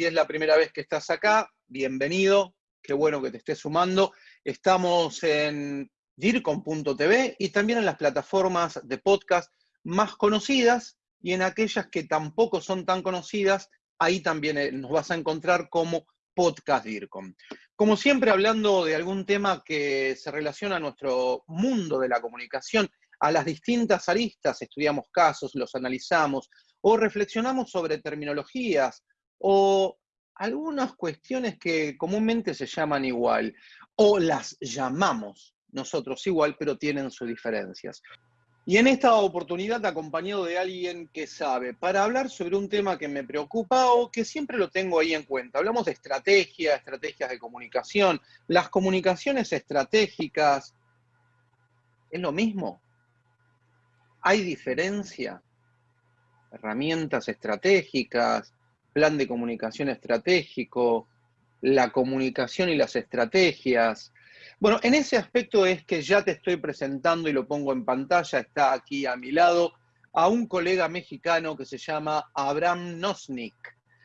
Si es la primera vez que estás acá, bienvenido. Qué bueno que te estés sumando. Estamos en dircom.tv y también en las plataformas de podcast más conocidas y en aquellas que tampoco son tan conocidas, ahí también eh, nos vas a encontrar como podcast DIRCOM. Como siempre, hablando de algún tema que se relaciona a nuestro mundo de la comunicación, a las distintas aristas, estudiamos casos, los analizamos, o reflexionamos sobre terminologías, o algunas cuestiones que comúnmente se llaman igual, o las llamamos nosotros igual, pero tienen sus diferencias. Y en esta oportunidad acompañado de alguien que sabe, para hablar sobre un tema que me preocupa o que siempre lo tengo ahí en cuenta. Hablamos de estrategia, estrategias de comunicación. Las comunicaciones estratégicas, ¿es lo mismo? ¿Hay diferencia? Herramientas estratégicas, plan de comunicación estratégico, la comunicación y las estrategias, bueno, en ese aspecto es que ya te estoy presentando y lo pongo en pantalla, está aquí a mi lado, a un colega mexicano que se llama Abraham Nosnik.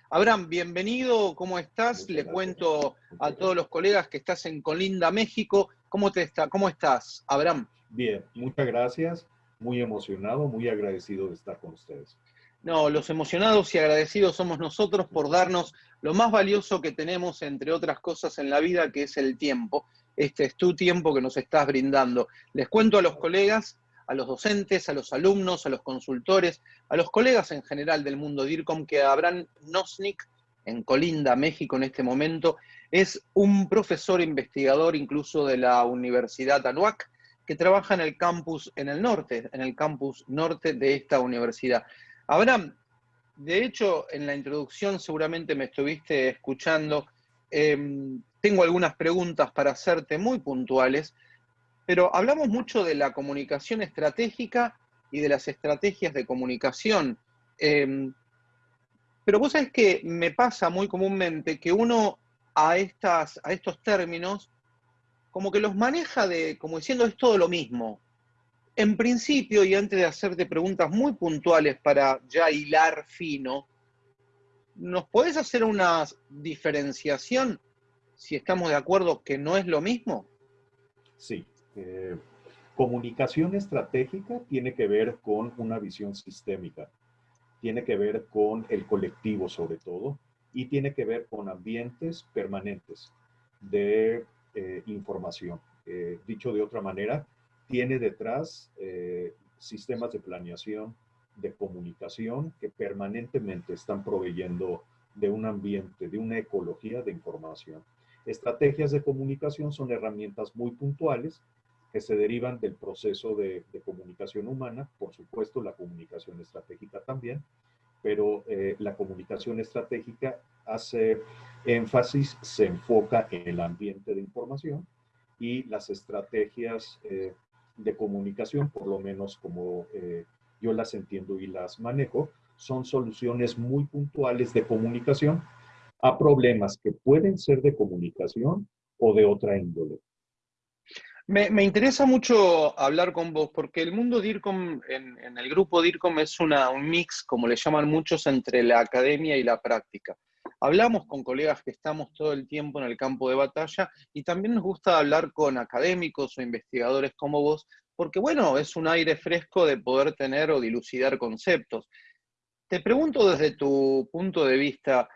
Abraham, bienvenido, ¿cómo estás? Le cuento a todos los colegas que estás en Colinda, México. ¿Cómo, te está, ¿Cómo estás, Abraham? Bien, muchas gracias, muy emocionado, muy agradecido de estar con ustedes. No, los emocionados y agradecidos somos nosotros por darnos lo más valioso que tenemos, entre otras cosas en la vida, que es el tiempo este es tu tiempo que nos estás brindando. Les cuento a los colegas, a los docentes, a los alumnos, a los consultores, a los colegas en general del mundo DIRCOM que Abraham Nosnik, en Colinda, México en este momento, es un profesor investigador incluso de la Universidad Anuac, que trabaja en el campus en el norte, en el campus norte de esta universidad. Abraham, de hecho, en la introducción seguramente me estuviste escuchando, em, tengo algunas preguntas para hacerte muy puntuales, pero hablamos mucho de la comunicación estratégica y de las estrategias de comunicación. Em, pero vos sabés que me pasa muy comúnmente que uno a, estas, a estos términos como que los maneja de, como diciendo es todo lo mismo. En principio, y antes de hacerte preguntas muy puntuales para ya hilar fino, ¿nos podés hacer una diferenciación si estamos de acuerdo que no es lo mismo? Sí. Eh, comunicación estratégica tiene que ver con una visión sistémica, tiene que ver con el colectivo sobre todo, y tiene que ver con ambientes permanentes de eh, información. Eh, dicho de otra manera, tiene detrás sistemas de planeación, de comunicación que permanentemente están proveyendo de un ambiente, de una ecología de información. Estrategias de comunicación son herramientas muy puntuales que se derivan del proceso de, comunicación humana, por supuesto la comunicación estratégica también, pero eh, la comunicación estratégica hace énfasis, se enfoca en el ambiente de información y las estrategias eh, de comunicación, por lo menos como eh, yo las entiendo y las manejo, son soluciones muy puntuales de comunicación a problemas que pueden ser de comunicación o de otra índole. Me, interesa mucho hablar con vos, porque el mundo DIRCOM, en, en el grupo DIRCOM, es una, un mix, como le llaman muchos, entre la academia y la práctica. Hablamos con colegas que estamos todo el tiempo en el campo de batalla y también nos gusta hablar con académicos o investigadores como vos, porque bueno, es un aire fresco de poder tener o dilucidar conceptos. Te pregunto desde tu punto de vista,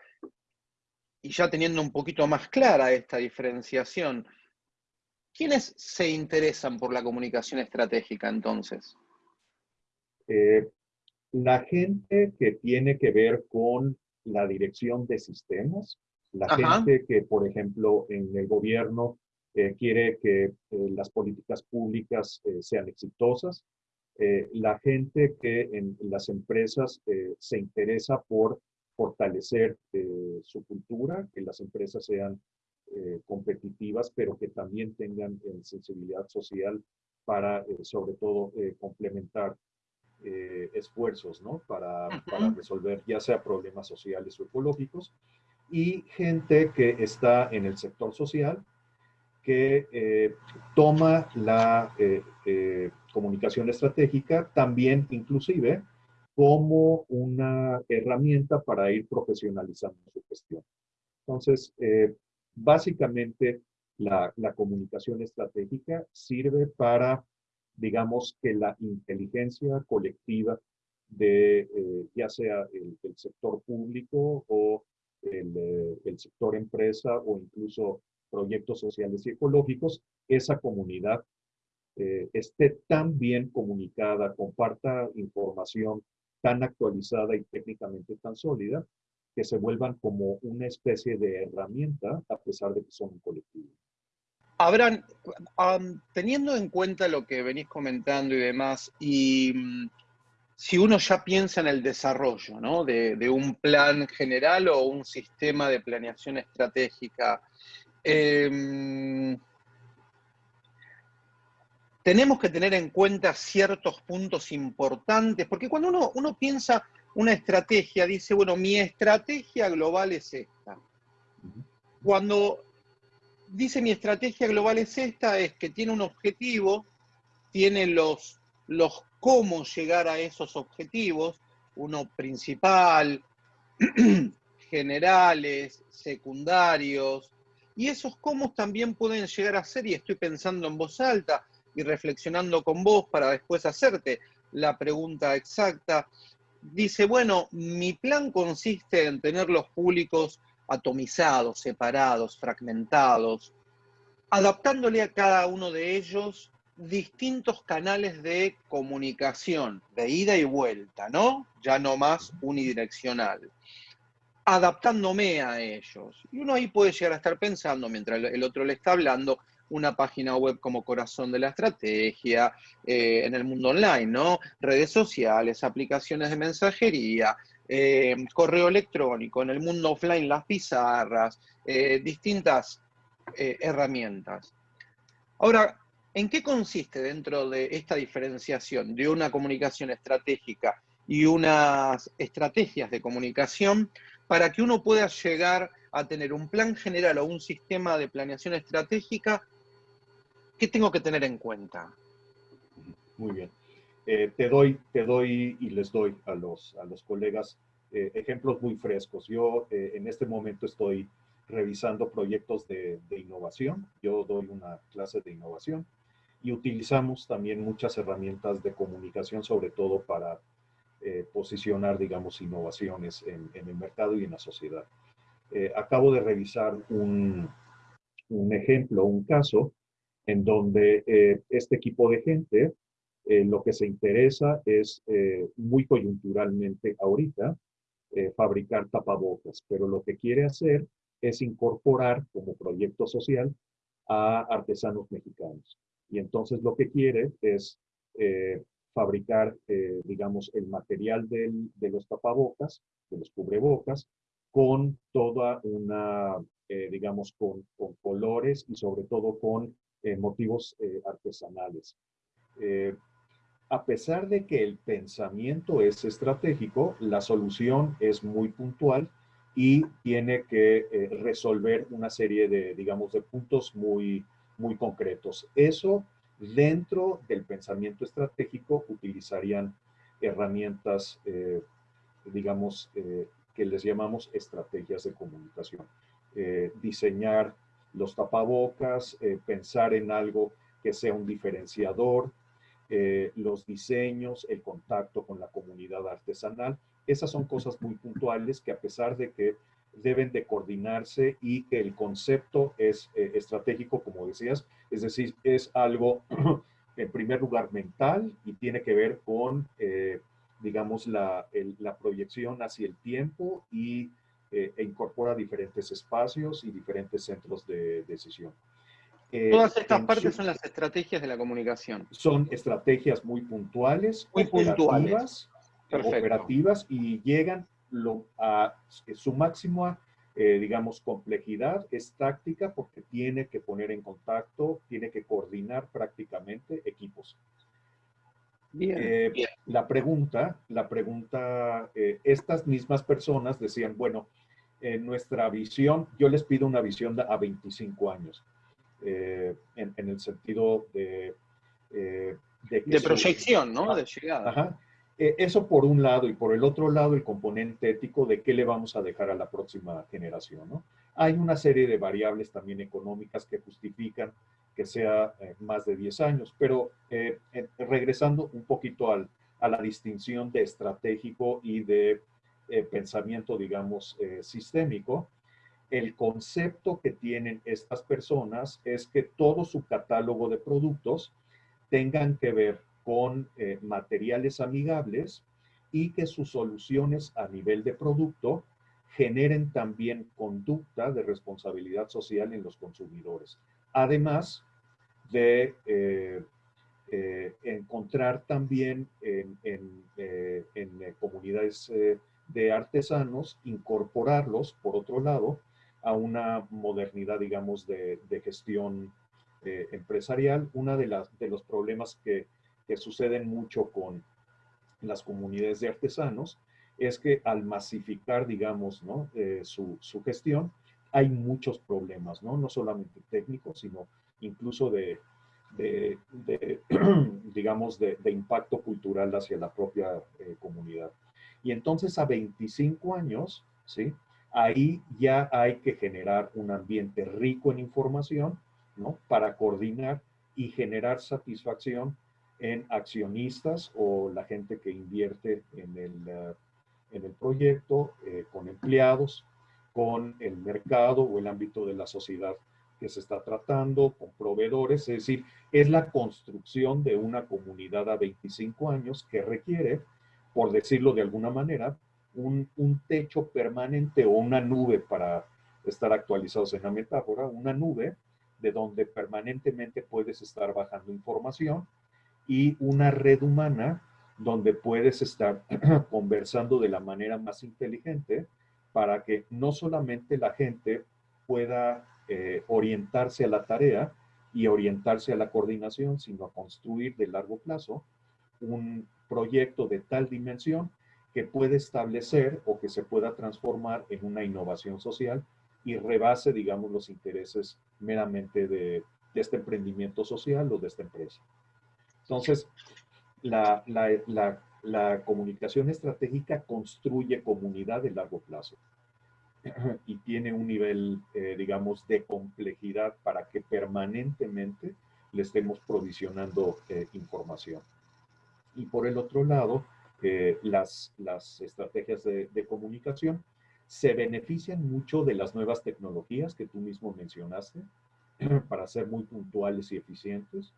y ya teniendo un poquito más clara esta diferenciación, ¿quiénes se interesan por la comunicación estratégica entonces? Eh, la gente que tiene que ver con la dirección de sistemas, la gente que, por ejemplo, en el gobierno eh, quiere que eh, las políticas públicas sean exitosas, la gente que en las empresas se interesa por fortalecer eh, su cultura, que las empresas sean eh, competitivas, pero que también tengan eh, sensibilidad social para, sobre todo, complementar esfuerzos, ¿no? Para, para, resolver ya sea problemas sociales o ecológicos. Y gente que está en el sector social, que toma la comunicación estratégica también inclusive como una herramienta para ir profesionalizando su gestión. Entonces, eh, básicamente, la, comunicación estratégica sirve para, digamos, que la inteligencia colectiva de eh, ya sea el, sector público o el, eh, el, sector empresa o incluso proyectos sociales y ecológicos, esa comunidad esté tan bien comunicada, comparta información tan actualizada y técnicamente tan sólida, que se vuelvan como una especie de herramienta a pesar de que son un colectivo. Abraham, teniendo en cuenta lo que venís comentando y demás, y mm, si uno ya piensa en el desarrollo ¿no? de, un plan general o un sistema de planeación estratégica, em, tenemos que tener en cuenta ciertos puntos importantes, porque cuando uno, uno piensa una estrategia, dice, bueno, mi estrategia global es esta. Cuando dice mi estrategia global es esta, es que tiene un objetivo, tiene los, los cómo llegar a esos objetivos, uno principal, generales, secundarios, y esos cómo también pueden llegar a ser, y estoy pensando en voz alta y reflexionando con vos para después hacerte la pregunta exacta, dice, bueno, mi plan consiste en tener los públicos atomizados, separados, fragmentados, adaptándole a cada uno de ellos distintos canales de comunicación, de ida y vuelta, ¿no? Ya no más unidireccional. Adaptándome a ellos. Y uno ahí puede llegar a estar pensando, mientras el otro le está hablando, una página web como corazón de la estrategia, eh, en el mundo online, ¿no? Redes sociales, aplicaciones de mensajería, eh, correo electrónico, en el mundo offline las pizarras, eh, distintas herramientas. Ahora, ¿en qué consiste dentro de esta diferenciación de una comunicación estratégica y unas estrategias de comunicación para que uno pueda llegar a tener un plan general o un sistema de planeación estratégica ¿Qué tengo que tener en cuenta? Muy bien. Eh, te, doy, te doy y les doy a los, a los colegas eh, ejemplos muy frescos. Yo eh, en este momento estoy revisando proyectos de, innovación. Yo doy una clase de innovación y utilizamos también muchas herramientas de comunicación, sobre todo para posicionar, digamos, innovaciones en, el mercado y en la sociedad. acabo de revisar un, un ejemplo, un caso en donde este equipo de gente eh, lo que se interesa es eh, muy coyunturalmente ahorita fabricar tapabocas, pero lo que quiere hacer es incorporar como proyecto social a artesanos mexicanos. Y entonces lo que quiere es fabricar, digamos, el material de los tapabocas, de los cubrebocas, con toda una, digamos, con, colores y sobre todo con eh, motivos eh, artesanales. Eh, a pesar de que el pensamiento es estratégico, la solución es muy puntual y tiene que resolver una serie de, digamos, de puntos muy, muy concretos. Eso dentro del pensamiento estratégico utilizarían herramientas, digamos, que les llamamos estrategias de comunicación. diseñar los tapabocas, eh, pensar en algo que sea un diferenciador, eh, los diseños, el contacto con la comunidad artesanal. Esas son cosas muy puntuales que a pesar de que deben de coordinarse y que el concepto es eh, estratégico, como decías, es decir, es algo en primer lugar mental y tiene que ver con, digamos, la, la proyección hacia el tiempo y eh, e incorpora diferentes espacios y diferentes centros de decisión. Eh, Todas estas partes son las estrategias de la comunicación. Son estrategias muy puntuales, muy operativas, operativas y llegan a su máxima, eh, digamos, complejidad es táctica porque tiene que poner en contacto, tiene que coordinar prácticamente equipos. Bien, La pregunta, la pregunta, estas mismas personas decían, bueno, en nuestra visión, yo les pido una visión a 25 años, eh, en, el sentido de... Eh, de, proyección, ¿no? De llegada. Ajá. Eh, eso por un lado, y por el otro lado, el componente ético de qué le vamos a dejar a la próxima generación, ¿no? Hay una serie de variables también económicas que justifican que sea eh, más de 10 años, pero regresando un poquito al, a la distinción de estratégico y de pensamiento, digamos, sistémico, el concepto que tienen estas personas es que todo su catálogo de productos tengan que ver con eh, materiales amigables y que sus soluciones a nivel de producto generen también conducta de responsabilidad social en los consumidores. Además de eh, eh, encontrar también en, en comunidades de artesanos, incorporarlos, por otro lado, a una modernidad, digamos, de, gestión eh, empresarial. Uno de, las, de los problemas que, que, suceden mucho con las comunidades de artesanos es que al masificar, digamos, ¿no? Eh, su, su, gestión, hay muchos problemas, ¿no? No solamente técnicos, sino incluso de, de, digamos, de, impacto cultural hacia la propia eh, comunidad. Y entonces a 25 años, ¿sí? Ahí ya hay que generar un ambiente rico en información, ¿no? Para coordinar y generar satisfacción en accionistas o la gente que invierte en el, eh, en el proyecto, eh, con empleados, con el mercado o el ámbito de la sociedad que se está tratando, con proveedores, es decir, es la construcción de una comunidad a 25 años que requiere, por decirlo de alguna manera, un, techo permanente o una nube para estar actualizados en la metáfora, una nube de donde permanentemente puedes estar bajando información y una red humana donde puedes estar conversando de la manera más inteligente para que no solamente la gente pueda eh, orientarse a la tarea y orientarse a la coordinación, sino a construir de largo plazo un proyecto de tal dimensión que puede establecer o que se pueda transformar en una innovación social y rebase, digamos, los intereses meramente de, este emprendimiento social o de esta empresa. Entonces, la, comunicación estratégica construye comunidad de largo plazo y tiene un nivel, eh, digamos, de complejidad para que permanentemente le estemos provisionando eh, información. Y por el otro lado, las, las estrategias de, comunicación. Se benefician mucho de las nuevas tecnologías que tú mismo mencionaste para ser muy puntuales y eficientes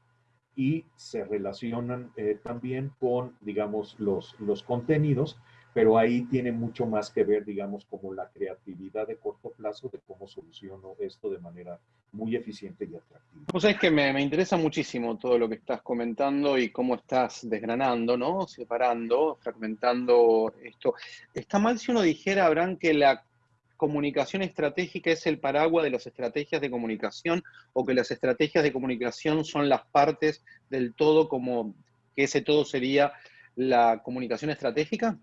y se relacionan eh, también con, digamos, los, los contenidos pero ahí tiene mucho más que ver, digamos, como la creatividad de corto plazo de cómo soluciono esto de manera muy eficiente y atractiva. Pues es que me, interesa muchísimo todo lo que estás comentando y cómo estás desgranando, ¿no? Separando, fragmentando esto. ¿Está mal si uno dijera, Abraham, que la comunicación estratégica es el paraguas de las estrategias de comunicación o que las estrategias de comunicación son las partes del todo como que ese todo sería la comunicación estratégica?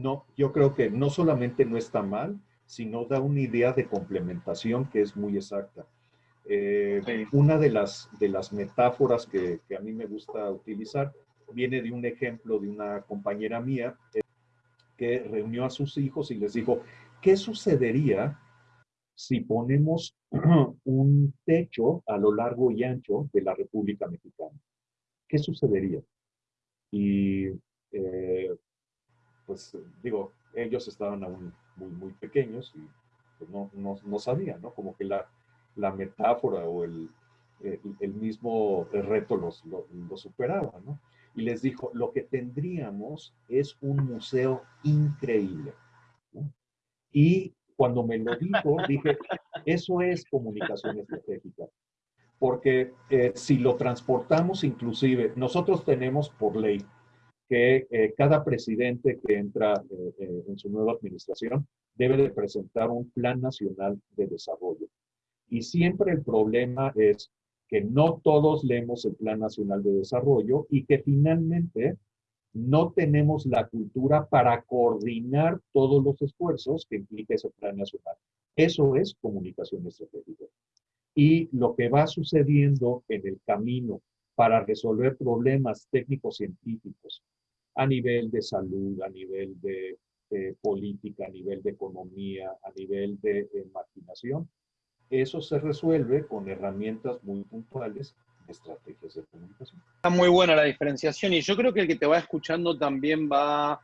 No, yo creo que no solamente no está mal, sino da una idea de complementación que es muy exacta. Eh, una de las, de las metáforas que, a mí me gusta utilizar viene de un ejemplo de una compañera mía eh, que reunió a sus hijos y les dijo, ¿qué sucedería si ponemos un techo a lo largo y ancho de la República Mexicana? ¿Qué sucedería? Y eh, pues digo, ellos estaban aún muy, muy pequeños y pues, no, no, sabían, ¿no? Como que la, la metáfora o el, el, mismo reto los, lo, superaba, ¿no? Y les dijo, lo que tendríamos es un museo increíble. Y cuando me lo dijo, dije, eso es comunicación estratégica. Porque eh, si lo transportamos inclusive, nosotros tenemos por ley que eh, cada presidente que entra eh, eh, en su nueva administración debe de presentar un plan nacional de desarrollo. Y siempre el problema es que no todos leemos el plan nacional de desarrollo y que finalmente no tenemos la cultura para coordinar todos los esfuerzos que implica ese plan nacional. Eso es comunicación estratégica. Y lo que va sucediendo en el camino para resolver problemas técnicos científicos a nivel de salud, a nivel de política, a nivel de economía, a nivel de, coordinación. Eso se resuelve con herramientas muy puntuales de estrategias de comunicación. Está muy buena la diferenciación y yo creo que el que te va escuchando también va,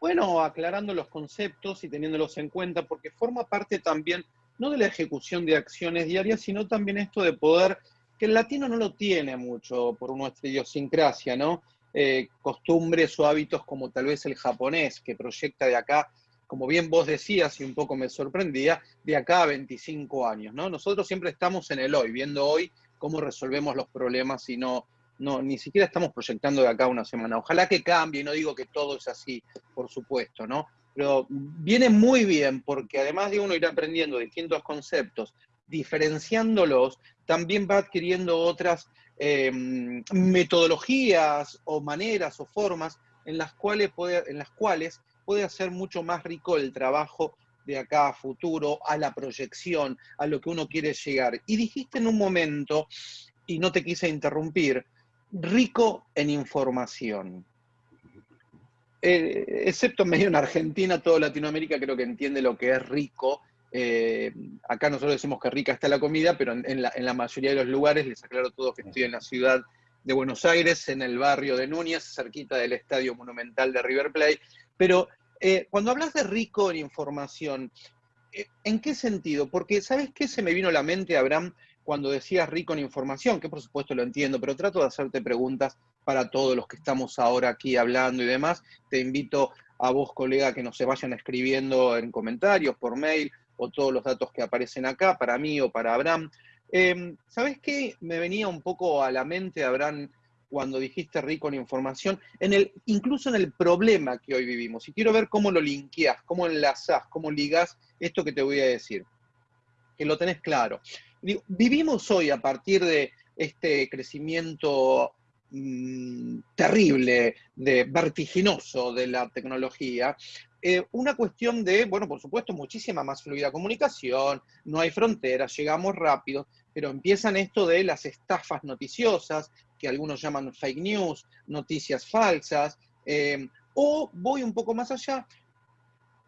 bueno, aclarando los conceptos y teniéndolos en cuenta, porque forma parte también no de la ejecución de acciones diarias, sino también esto de poder, que el latino no lo tiene mucho por nuestra idiosincrasia, ¿no? Eh, costumbres o hábitos como tal vez el japonés, que proyecta de acá, como bien vos decías y un poco me sorprendía, de acá a 25 años, ¿no? Nosotros siempre estamos en el hoy, viendo hoy cómo resolvemos los problemas y no, no, ni siquiera estamos proyectando de acá una semana. Ojalá que cambie, no digo que todo es así, por supuesto, ¿no? pero viene muy bien porque además de uno ir aprendiendo distintos conceptos, diferenciándolos, también va adquiriendo otras em, metodologías o maneras o formas en las, cuales puede, en las cuales puede hacer mucho más rico el trabajo de acá a futuro, a la proyección, a lo que uno quiere llegar. Y dijiste en un momento, y no te quise interrumpir, rico en información. Eh, excepto medio en Argentina, toda Latinoamérica creo que entiende lo que es rico. Eh, acá nosotros decimos que rica está la comida, pero en, la, mayoría de los lugares, les aclaro todo que estoy en la ciudad de Buenos Aires, en el barrio de Núñez, cerquita del Estadio Monumental de River Plate. Pero eh, cuando hablas de rico en información, ¿en qué sentido? Porque, ¿sabes qué se me vino a la mente, Abraham, cuando decías rico en información? Que por supuesto lo entiendo, pero trato de hacerte preguntas para todos los que estamos ahora aquí hablando y demás. Te invito a vos, colega, que nos se vayan escribiendo en comentarios, por mail, o todos los datos que aparecen acá, para mí o para Abraham. Em, ¿Sabes qué? Me venía un poco a la mente, Abraham, cuando dijiste rico en información, incluso en el problema que hoy vivimos. Y quiero ver cómo lo linkeás, cómo enlazás, cómo ligás esto que te voy a decir. Que lo tenés claro. vivimos hoy a partir de este crecimiento Mm, terrible, de vertiginoso de la tecnología, eh, una cuestión de, bueno, por supuesto, muchísima más fluida comunicación, no hay fronteras, llegamos rápido, pero empiezan esto de las estafas noticiosas, que algunos llaman fake news, noticias falsas, eh, o voy un poco más allá,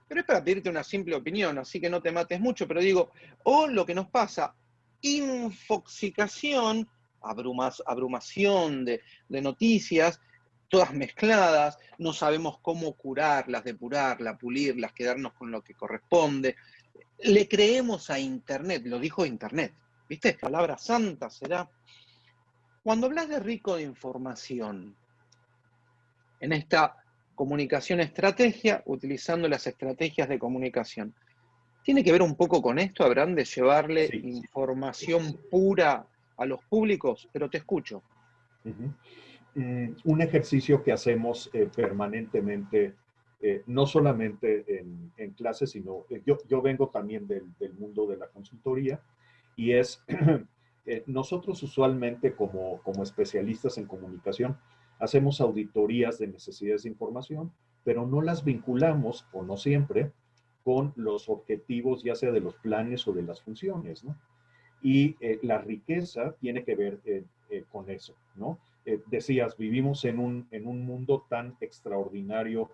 pero es para pedirte una simple opinión, así que no te mates mucho, pero digo, o lo que nos pasa, infoxicación abrumación de, noticias, todas mezcladas, no sabemos cómo curarlas, depurarlas, pulirlas, quedarnos con lo que corresponde. Le creemos a Internet, lo dijo Internet, ¿viste? Palabra santa será. Cuando hablas de rico de información, en esta comunicación estrategia, utilizando las estrategias de comunicación, ¿tiene que ver un poco con esto, Abraham, de llevarle información pura a los públicos, pero te escucho. Un ejercicio que hacemos eh, permanentemente, eh, no solamente en, en clases, sino eh, yo, yo, vengo también del, del, mundo de la consultoría y es, nosotros usualmente como, como especialistas en comunicación hacemos auditorías de necesidades de información, pero no las vinculamos, o no siempre, con los objetivos ya sea de los planes o de las funciones, ¿no? Y la riqueza tiene que ver con eso, ¿no? Decías, vivimos en un, en un mundo tan extraordinario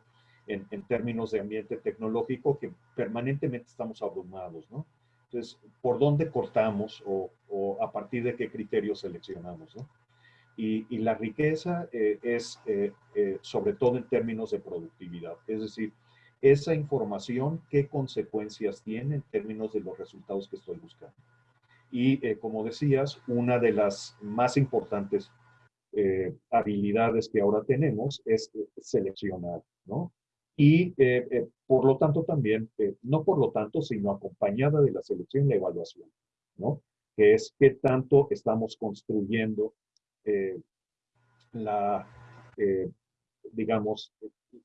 en, en, términos de ambiente tecnológico que permanentemente estamos abrumados, ¿no? Entonces, ¿por dónde cortamos o, o a partir de qué criterios seleccionamos, ¿no? Y, y la riqueza es sobre todo en términos de productividad, es decir, esa información, qué consecuencias tiene en términos de los resultados que estoy buscando. Y eh, como decías, una de las más importantes eh, habilidades que ahora tenemos es eh, seleccionar, ¿no? Y por lo tanto también, no por lo tanto, sino acompañada de la selección y la evaluación, ¿no? Que es qué tanto estamos construyendo la, digamos,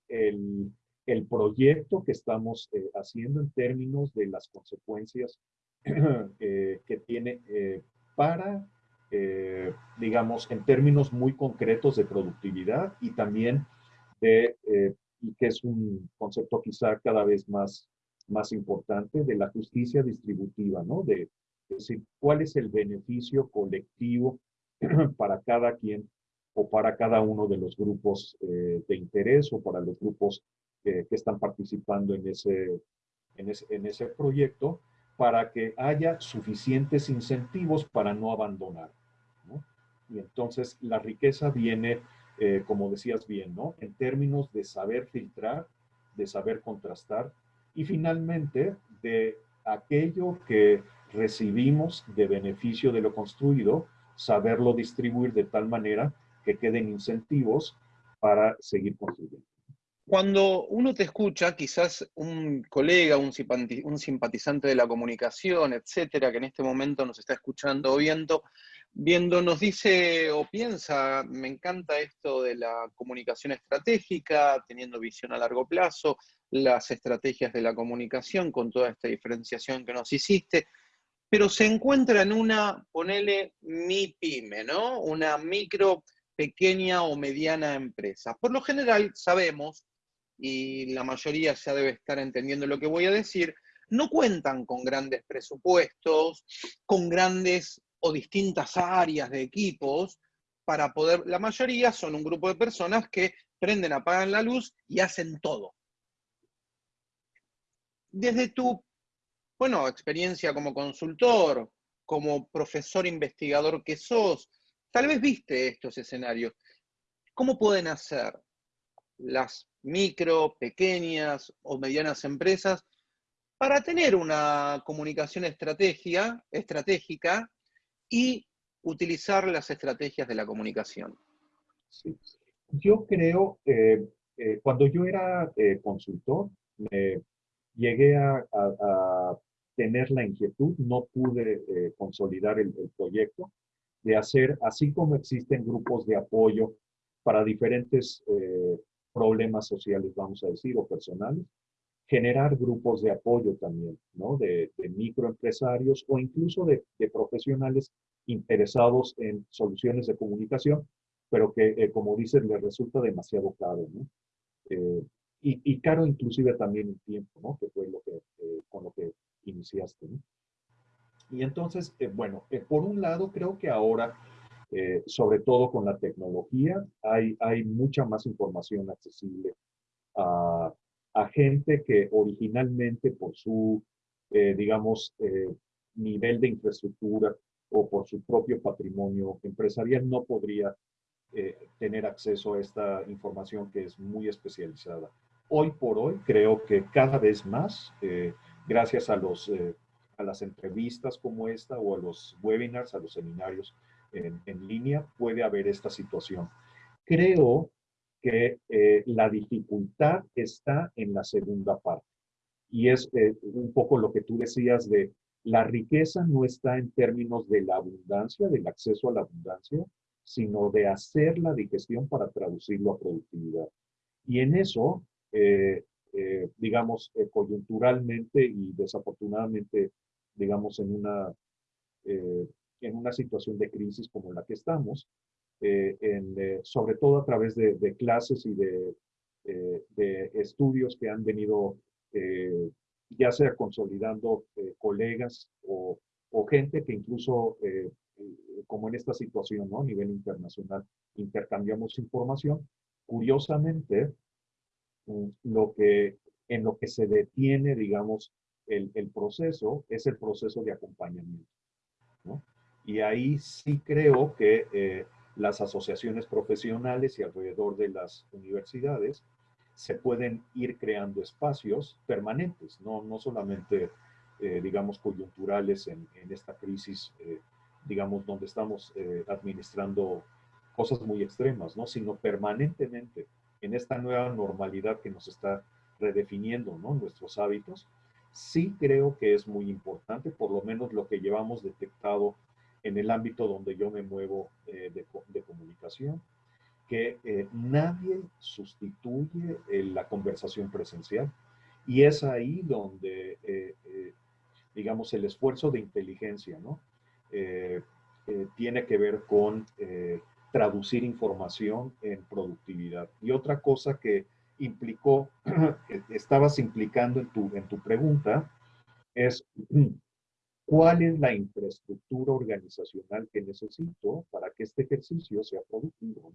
el, el, proyecto que estamos haciendo en términos de las consecuencias Eh, que tiene eh, para, eh, digamos, en términos muy concretos de productividad y también de, y que es un concepto quizá cada vez más, más importante, de la justicia distributiva, ¿no? De, decir, cuál es el beneficio colectivo para cada quien o para cada uno de los grupos de interés o para los grupos que están participando en ese, en ese, en ese proyecto para que haya suficientes incentivos para no abandonar. Y entonces la riqueza viene, eh, como decías bien, ¿no? En términos de saber filtrar, de saber contrastar y finalmente de aquello que recibimos de beneficio de lo construido, saberlo distribuir de tal manera que queden incentivos para seguir construyendo. Cuando uno te escucha, quizás un colega, un, simpatizante de la comunicación, etcétera, que en este momento nos está escuchando o viendo, viendo, nos dice o piensa, me encanta esto de la comunicación estratégica, teniendo visión a largo plazo, las estrategias de la comunicación con toda esta diferenciación que nos hiciste, pero se encuentra en una, ponele mi pyme, ¿no? Una micro, pequeña o mediana empresa. Por lo general sabemos, y la mayoría ya debe estar entendiendo lo que voy a decir, no cuentan con grandes presupuestos, con grandes o distintas áreas de equipos para poder, la mayoría son un grupo de personas que prenden, apagan la luz y hacen todo. Desde tu, bueno, experiencia como consultor, como profesor investigador que sos, tal vez viste estos escenarios. ¿Cómo pueden hacer las micro, pequeñas o medianas empresas para tener una comunicación estrategia, estratégica y utilizar las estrategias de la comunicación. Sí. Yo creo, eh, eh, cuando yo era eh, consultor, me llegué a, tener la inquietud, no pude consolidar el, el, proyecto, de hacer, así como existen grupos de apoyo para diferentes problemas sociales, vamos a decir, o personales, generar grupos de apoyo también, ¿no? De, microempresarios o incluso de, profesionales interesados en soluciones de comunicación, pero que, eh, como dices, les resulta demasiado caro, ¿no? Eh, y, caro inclusive también en tiempo, ¿no? Que fue lo que, eh, con lo que iniciaste, ¿no? Y entonces, bueno, por un lado, creo que ahora, sobre todo con la tecnología, hay, hay mucha más información accesible a, a gente que originalmente por su, eh, digamos, eh, nivel de infraestructura o por su propio patrimonio empresarial no podría eh, tener acceso a esta información que es muy especializada. Hoy por hoy creo que cada vez más, gracias a, los, a las entrevistas como esta o a los webinars, a los seminarios en, en línea, puede haber esta situación. Creo que eh, la dificultad está en la segunda parte. Y es eh, un poco lo que tú decías de la riqueza no está en términos de la abundancia, del acceso a la abundancia, sino de hacer la digestión para traducirlo a productividad. Y en eso, eh, digamos, coyunturalmente y desafortunadamente, digamos, en una, en una situación de crisis como la que estamos, eh, eh, sobre todo a través de, clases y de, eh, de, estudios que han venido ya sea consolidando colegas o, gente que incluso, como en esta situación, ¿no? a nivel internacional, intercambiamos información. Curiosamente, mm, lo que, en lo que se detiene, digamos, el, proceso es el proceso de acompañamiento. Y ahí sí creo que las asociaciones profesionales y alrededor de las universidades se pueden ir creando espacios permanentes, no, no solamente, eh, digamos, coyunturales en, esta crisis, eh, digamos, donde estamos eh, administrando cosas muy extremas, ¿no? sino permanentemente en esta nueva normalidad que nos está redefiniendo ¿no? nuestros hábitos. Sí creo que es muy importante, por lo menos lo que llevamos detectado en el ámbito donde yo me muevo eh, de, comunicación, que eh, nadie sustituye eh, la conversación presencial. Y es ahí donde, digamos, el esfuerzo de inteligencia, ¿no? tiene que ver con traducir información en productividad. Y otra cosa que implicó, estabas implicando en tu, en tu pregunta, es cuál es la infraestructura organizacional que necesito para que este ejercicio sea productivo.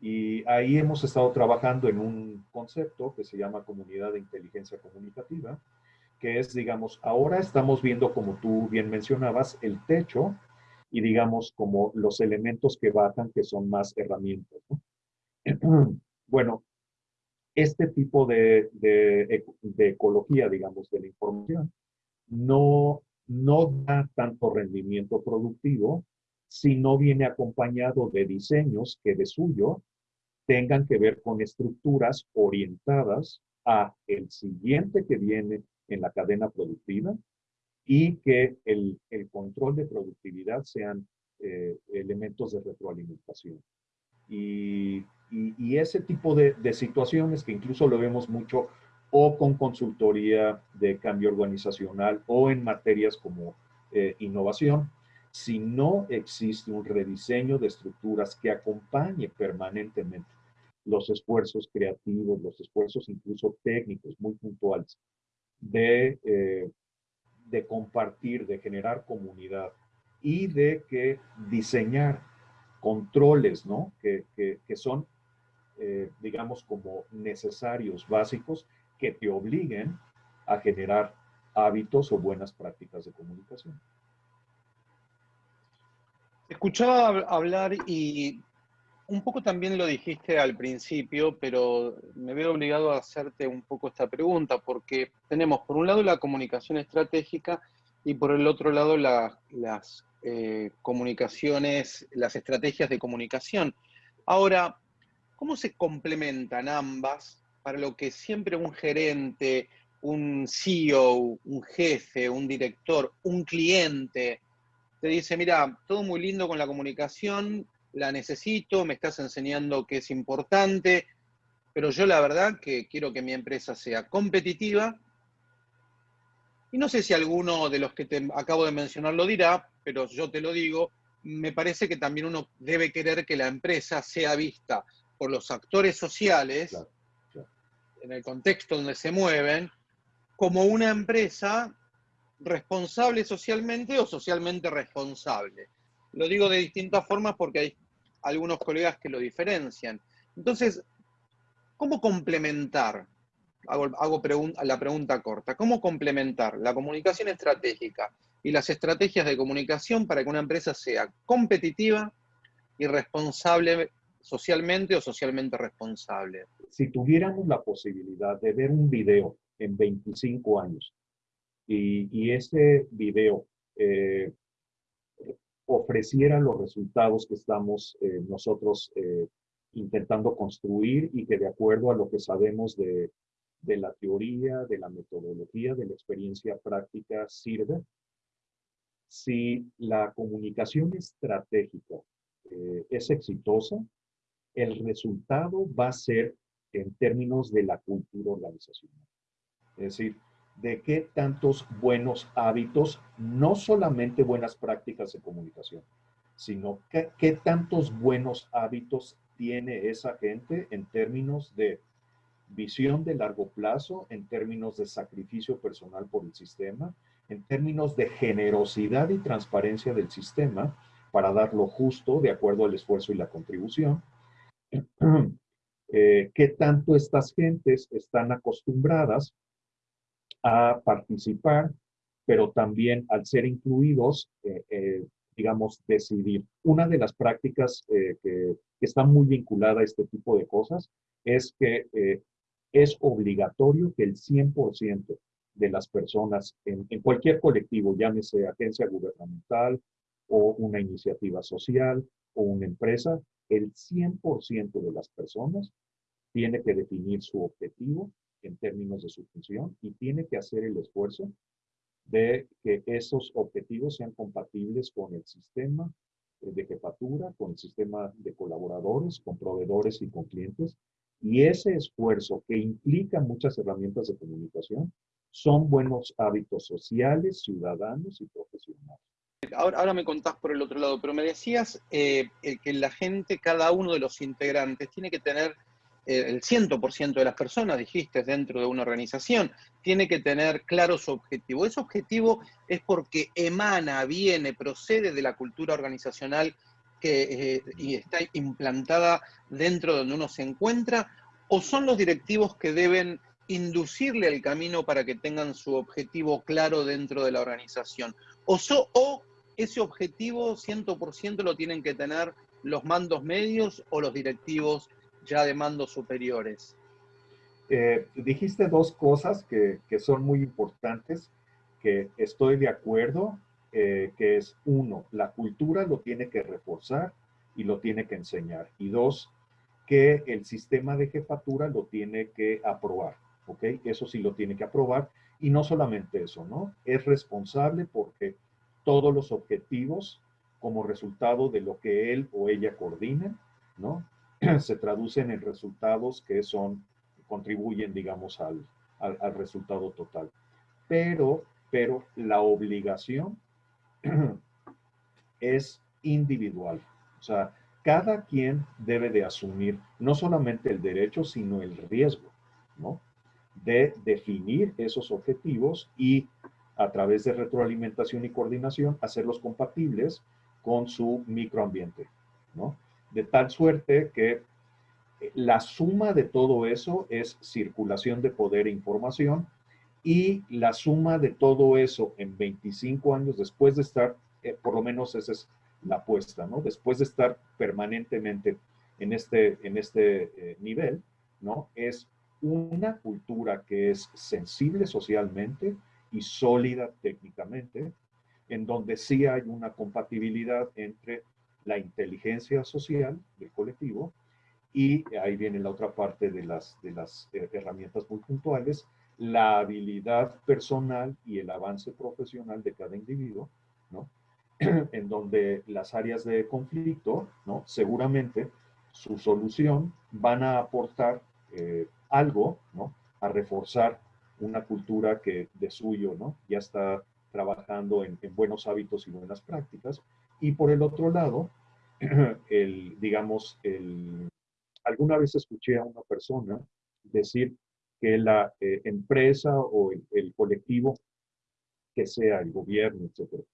Y ahí hemos estado trabajando en un concepto que se llama comunidad de inteligencia comunicativa, que es, digamos, ahora estamos viendo, como tú bien mencionabas, el techo y, digamos, como los elementos que bajan, que son más herramientas. Bueno, este tipo de, de, ecología, digamos, de la información, no, no da tanto rendimiento productivo si no viene acompañado de diseños que de suyo tengan que ver con estructuras orientadas a el siguiente que viene en la cadena productiva y que el, control de productividad sean eh, elementos de retroalimentación. Y, ese tipo de, situaciones que incluso lo vemos mucho o con consultoría de cambio organizacional o en materias como eh, innovación, si no existe un rediseño de estructuras que acompañe permanentemente los esfuerzos creativos, los esfuerzos incluso técnicos muy puntuales de, eh, de compartir, de generar comunidad y de que diseñar controles, ¿no? Que, que, son, eh, digamos, como necesarios, básicos, que te obliguen a generar hábitos o buenas prácticas de comunicación. Escuchaba hablar y un poco también lo dijiste al principio, pero me veo obligado a hacerte un poco esta pregunta, porque tenemos por un lado la comunicación estratégica y por el otro lado las eh, comunicaciones, las estrategias de comunicación. Ahora, ¿cómo se complementan ambas para lo que siempre un gerente, un CEO, un jefe, un director, un cliente te dice, mira, todo muy lindo con la comunicación, la necesito, me estás enseñando que es importante, pero yo la verdad que quiero que mi empresa sea competitiva. Y no sé si alguno de los que te acabo de mencionar lo dirá, pero yo te lo digo, me parece que también uno debe querer que la empresa sea vista por los actores sociales, en el contexto donde se mueven, como una empresa responsable socialmente o socialmente responsable. Lo digo de distintas formas porque hay algunos colegas que lo diferencian. Entonces, ¿cómo complementar? Hago, la pregunta corta. ¿Cómo complementar la comunicación estratégica y las estrategias de comunicación para que una empresa sea competitiva y responsable socialmente o socialmente responsable? Si tuviéramos la posibilidad de ver un video en 25 años y, ese video eh, ofreciera los resultados que estamos eh, nosotros eh, intentando construir y que de acuerdo a lo que sabemos de, de, la teoría, de la metodología, de la experiencia práctica sirve. Si la comunicación estratégica eh, es exitosa, el resultado va a ser en términos de la cultura organizacional. Es decir, de qué tantos buenos hábitos, no solamente buenas prácticas de comunicación, sino qué, tantos buenos hábitos tiene esa gente en términos de visión de largo plazo, en términos de sacrificio personal por el sistema, en términos de generosidad y transparencia del sistema para dar lo justo de acuerdo al esfuerzo y la contribución. Eh, ¿Qué tanto estas gentes están acostumbradas a participar, pero también al ser incluidos, eh, eh, digamos, decidir. Una de las prácticas eh, que, está muy vinculada a este tipo de cosas es que es obligatorio que el 100% de las personas en, en, cualquier colectivo, llámese agencia gubernamental o una iniciativa social o una empresa, el 100% de las personas tiene que definir su objetivo en términos de su función y tiene que hacer el esfuerzo de que esos objetivos sean compatibles con el sistema de jefatura, con el sistema de colaboradores, con proveedores y con clientes. Y ese esfuerzo que implica muchas herramientas de comunicación son buenos hábitos sociales, ciudadanos y profesionales. Ahora, ahora me contás por el otro lado, pero me decías eh, que la gente, cada uno de los integrantes, tiene que tener el 100% de las personas, dijiste, dentro de una organización, tiene que tener claro su objetivo. Ese objetivo es porque emana, viene, procede de la cultura organizacional que eh, y está implantada dentro de donde uno se encuentra, o son los directivos que deben inducirle el camino para que tengan su objetivo claro dentro de la organización. O, o ese objetivo 100% lo tienen que tener los mandos medios o los directivos ya de mandos superiores. Eh, dijiste dos cosas que, son muy importantes, que estoy de acuerdo, eh, que es uno, la cultura lo tiene que reforzar y lo tiene que enseñar. Y dos, que el sistema de jefatura lo tiene que aprobar, ¿ok? Eso sí lo tiene que aprobar. Y no solamente eso, ¿no? Es responsable porque todos los objetivos como resultado de lo que él o ella coordina, ¿no? Se traducen en resultados que son, contribuyen, digamos, al, al, resultado total. Pero, pero la obligación es individual. O sea, cada quien debe de asumir no solamente el derecho, sino el riesgo, ¿no? De definir esos objetivos y a través de retroalimentación y coordinación hacerlos compatibles con su microambiente, ¿no? De tal suerte que la suma de todo eso es circulación de poder e información y la suma de todo eso en 25 años después de estar, eh, por lo menos esa es la apuesta, ¿no? Después de estar permanentemente en este, en este eh, nivel, ¿no? Es una cultura que es sensible socialmente y sólida técnicamente, en donde sí hay una compatibilidad entre la inteligencia social del colectivo y ahí viene la otra parte de las, de las eh, herramientas muy puntuales, la habilidad personal y el avance profesional de cada individuo, ¿no? en donde las áreas de conflicto, ¿no? seguramente su solución van a aportar eh, algo ¿no? a reforzar una cultura que de suyo ¿no? ya está trabajando en, buenos hábitos y buenas prácticas. Y por el otro lado, el, digamos, el, alguna vez escuché a una persona decir que la eh, empresa o el, colectivo, que sea el gobierno, etcétera,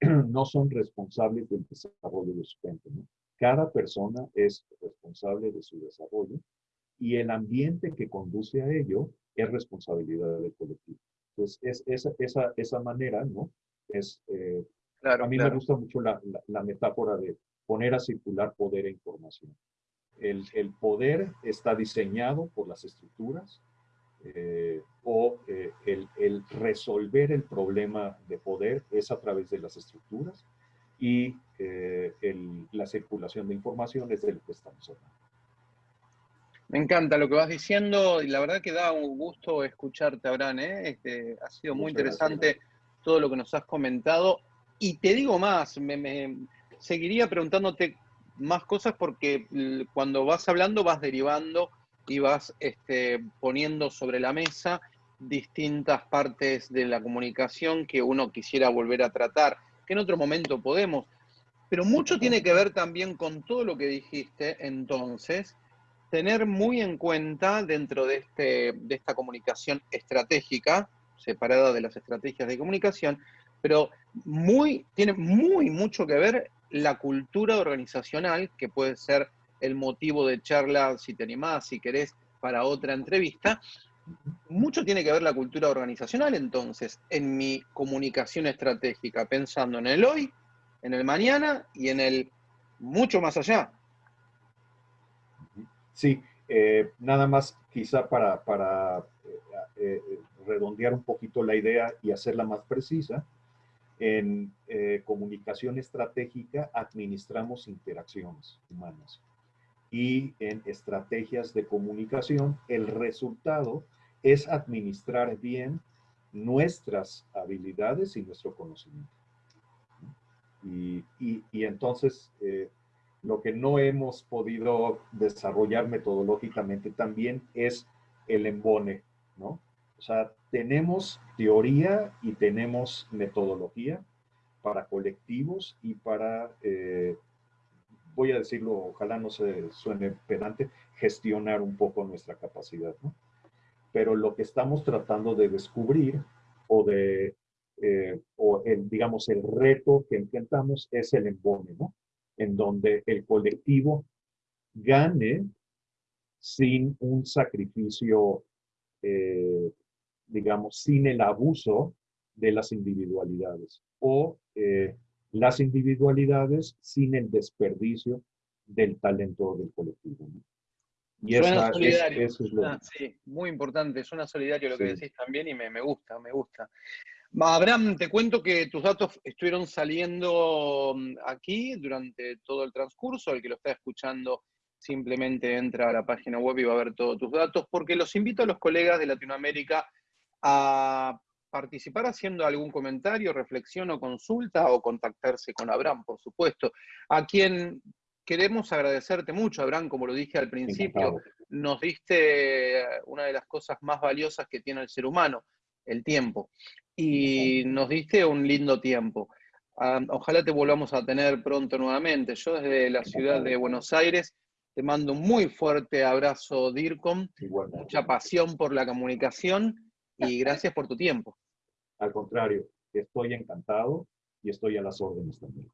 no son responsables del desarrollo de su gente. Cada persona es responsable de su desarrollo y el ambiente que conduce a ello es responsabilidad del colectivo. Entonces, es, esa, esa, esa manera, ¿no? Es, eh, claro, a mí me gusta mucho la, la, metáfora de poner a circular poder e información. El, el poder está diseñado por las estructuras eh, o eh, el, el, resolver el problema de poder es a través de las estructuras y el, la circulación de información es de lo que estamos hablando. Me encanta lo que vas diciendo y la verdad que da un gusto escucharte, Abraham. ¿eh? Este, ha sido muy interesante todo lo que nos has comentado. Y te digo más, me, seguiría preguntándote más cosas porque cuando vas hablando vas derivando y vas este, poniendo sobre la mesa distintas partes de la comunicación que uno quisiera volver a tratar, que en otro momento podemos. Pero mucho tiene que ver también con todo lo que dijiste entonces, tener muy en cuenta dentro de, este, de esta comunicación estratégica, separada de las estrategias de comunicación, pero muy, tiene muy mucho que ver la cultura organizacional, que puede ser el motivo de charla, si te animás, si querés, para otra entrevista. Mucho tiene que ver la cultura organizacional, entonces, en mi comunicación estratégica, pensando en el hoy, en el mañana y en el mucho más allá. Sí, eh, nada más quizá para, eh, eh, redondear un poquito la idea y hacerla más precisa, en comunicación estratégica administramos interacciones humanas y en estrategias de comunicación el resultado es administrar bien nuestras habilidades y nuestro conocimiento. Y, entonces lo que no hemos podido desarrollar metodológicamente también es el embone, ¿no? O sea, tenemos teoría y tenemos metodología para colectivos y para, eh, voy a decirlo, ojalá no se suene pedante, gestionar un poco nuestra capacidad, ¿no? Pero lo que estamos tratando de descubrir o de, eh, o el, digamos, el reto que enfrentamos es el embone, ¿no? En donde el colectivo gane sin un sacrificio eh, digamos, sin el abuso de las individualidades o eh, las individualidades sin el desperdicio del talento del colectivo. Y suena solidario. Es, lo ah, sí, muy importante, suena solidario lo que decís también y me, me gusta, me gusta. Abraham, te cuento que tus datos estuvieron saliendo mm, aquí durante todo el transcurso. El que lo está escuchando simplemente entra a la página web y va a ver todos tus datos, porque los invito a los colegas de Latinoamérica a participar haciendo algún comentario, reflexión o consulta o contactarse con Abraham, por supuesto, a quien queremos agradecerte mucho, Abraham, como lo dije al principio, nos diste una de las cosas más valiosas que tiene el ser humano, el tiempo, y nos diste un lindo tiempo. Ojalá te volvamos a tener pronto nuevamente. Yo desde la ciudad de Buenos Aires te mando un muy fuerte abrazo, DIRCOM, mucha pasión por la comunicación y gracias por tu tiempo. Al contrario, estoy encantado y estoy a las órdenes también.